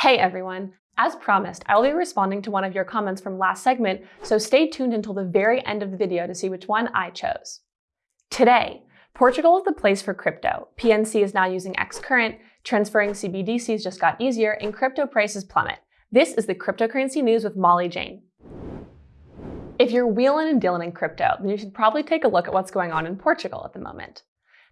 Hey everyone! As promised, I will be responding to one of your comments from last segment, so stay tuned until the very end of the video to see which one I chose. Today, Portugal is the place for crypto. PNC is now using Xcurrent, transferring CBDCs just got easier, and crypto prices plummet. This is the cryptocurrency news with Molly Jane. If you're wheeling and dealing in crypto, then you should probably take a look at what's going on in Portugal at the moment.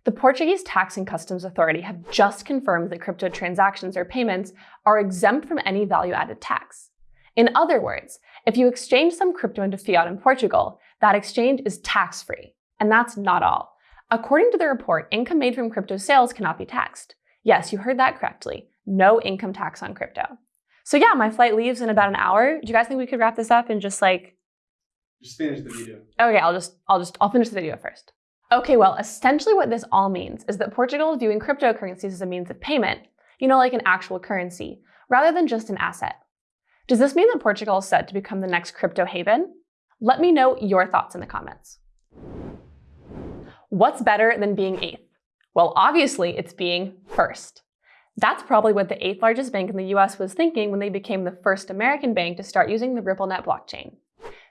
The Portuguese Tax and Customs Authority have just confirmed that crypto transactions or payments are exempt from any value-added tax. In other words, if you exchange some crypto into fiat in Portugal, that exchange is tax-free. And that's not all. According to the report, income made from crypto sales cannot be taxed. Yes, you heard that correctly. No income tax on crypto. So yeah, my flight leaves in about an hour. Do you guys think we could wrap this up and just like... Just finish the video. Okay, I'll just, I'll just, I'll finish the video first. Okay, well, essentially what this all means is that Portugal is viewing cryptocurrencies as a means of payment, you know, like an actual currency, rather than just an asset. Does this mean that Portugal is set to become the next crypto haven? Let me know your thoughts in the comments. What's better than being eighth? Well, obviously it's being first. That's probably what the eighth largest bank in the US was thinking when they became the first American bank to start using the RippleNet blockchain.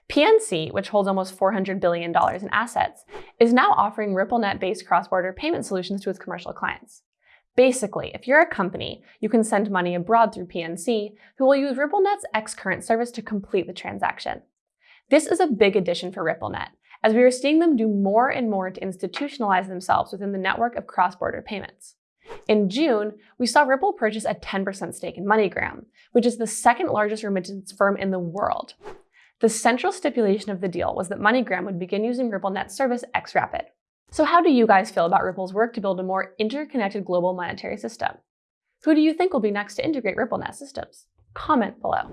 PNC, which holds almost $400 billion in assets, is now offering RippleNet-based cross-border payment solutions to its commercial clients. Basically, if you're a company, you can send money abroad through PNC, who will use RippleNet's Xcurrent service to complete the transaction. This is a big addition for RippleNet, as we are seeing them do more and more to institutionalize themselves within the network of cross-border payments. In June, we saw Ripple purchase a 10% stake in MoneyGram, which is the second largest remittance firm in the world. The central stipulation of the deal was that MoneyGram would begin using RippleNet's service XRapid. So how do you guys feel about Ripple's work to build a more interconnected global monetary system? Who do you think will be next to integrate RippleNet systems? Comment below.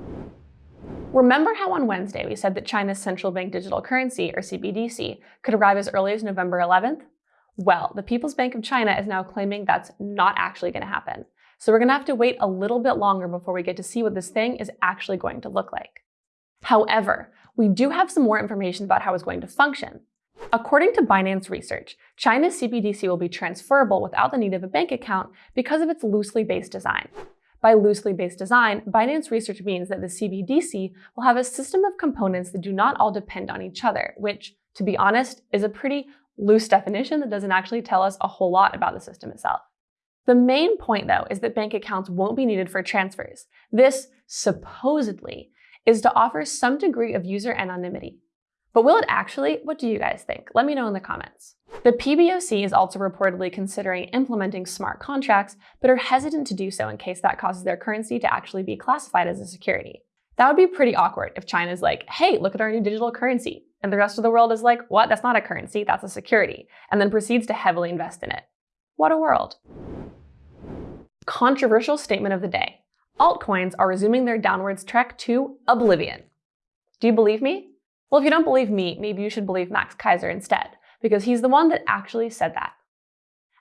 Remember how on Wednesday we said that China's central bank digital currency, or CBDC, could arrive as early as November 11th? Well, the People's Bank of China is now claiming that's not actually going to happen. So we're going to have to wait a little bit longer before we get to see what this thing is actually going to look like. However, we do have some more information about how it's going to function. According to Binance Research, China's CBDC will be transferable without the need of a bank account because of its loosely based design. By loosely based design, Binance Research means that the CBDC will have a system of components that do not all depend on each other, which, to be honest, is a pretty loose definition that doesn't actually tell us a whole lot about the system itself. The main point, though, is that bank accounts won't be needed for transfers. This, supposedly, is to offer some degree of user anonymity. But will it actually? What do you guys think? Let me know in the comments. The PBOC is also reportedly considering implementing smart contracts, but are hesitant to do so in case that causes their currency to actually be classified as a security. That would be pretty awkward if China's like, hey, look at our new digital currency. And the rest of the world is like, what? That's not a currency, that's a security. And then proceeds to heavily invest in it. What a world. Controversial statement of the day altcoins are resuming their downwards trek to oblivion. Do you believe me? Well, if you don't believe me, maybe you should believe Max Keiser instead, because he's the one that actually said that.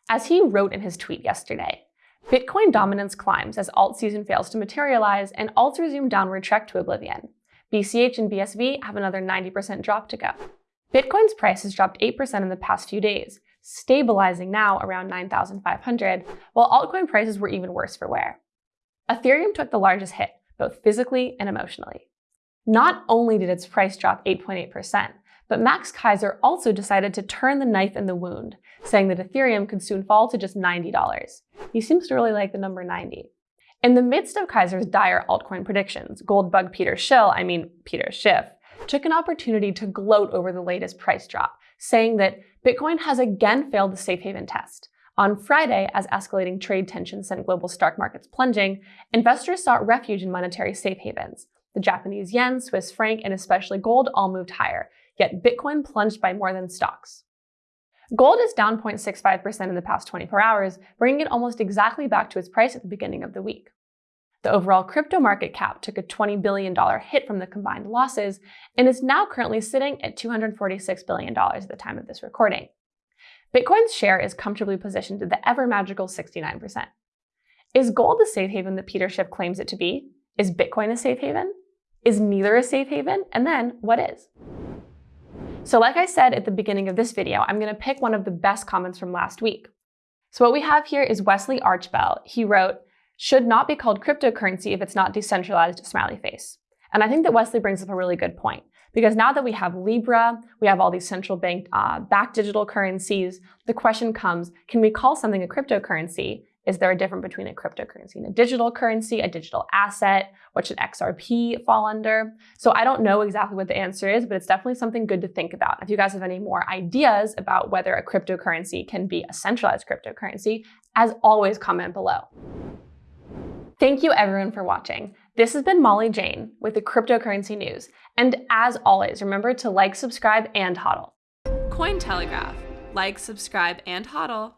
As he wrote in his tweet yesterday, Bitcoin dominance climbs as alt season fails to materialize and alts resume downward trek to oblivion. BCH and BSV have another 90% drop to go. Bitcoin's price has dropped 8% in the past few days, stabilizing now around 9,500, while altcoin prices were even worse for wear. Ethereum took the largest hit, both physically and emotionally. Not only did its price drop 8.8%, but Max Keiser also decided to turn the knife in the wound, saying that Ethereum could soon fall to just $90. He seems to really like the number 90. In the midst of Keiser's dire altcoin predictions, gold bug Peter Schill, I mean Peter Schiff, took an opportunity to gloat over the latest price drop, saying that Bitcoin has again failed the safe haven test. On Friday, as escalating trade tensions sent global stock markets plunging, investors sought refuge in monetary safe havens. The Japanese yen, Swiss franc, and especially gold all moved higher, yet Bitcoin plunged by more than stocks. Gold is down 0.65% in the past 24 hours, bringing it almost exactly back to its price at the beginning of the week. The overall crypto market cap took a $20 billion hit from the combined losses and is now currently sitting at $246 billion at the time of this recording. Bitcoin's share is comfortably positioned at the ever magical 69%. Is gold the safe haven that Peter Schiff claims it to be? Is Bitcoin a safe haven? Is neither a safe haven? And then what is? So like I said at the beginning of this video, I'm gonna pick one of the best comments from last week. So what we have here is Wesley Archbell. He wrote, should not be called cryptocurrency if it's not decentralized smiley face. And I think that Wesley brings up a really good point because now that we have Libra, we have all these central bank uh, backed digital currencies, the question comes, can we call something a cryptocurrency? Is there a difference between a cryptocurrency and a digital currency, a digital asset? What should XRP fall under? So I don't know exactly what the answer is, but it's definitely something good to think about. If you guys have any more ideas about whether a cryptocurrency can be a centralized cryptocurrency, as always, comment below. Thank you everyone for watching. This has been Molly Jane with the cryptocurrency news. And as always, remember to like, subscribe, and hodl. Cointelegraph. Like, subscribe, and hodl.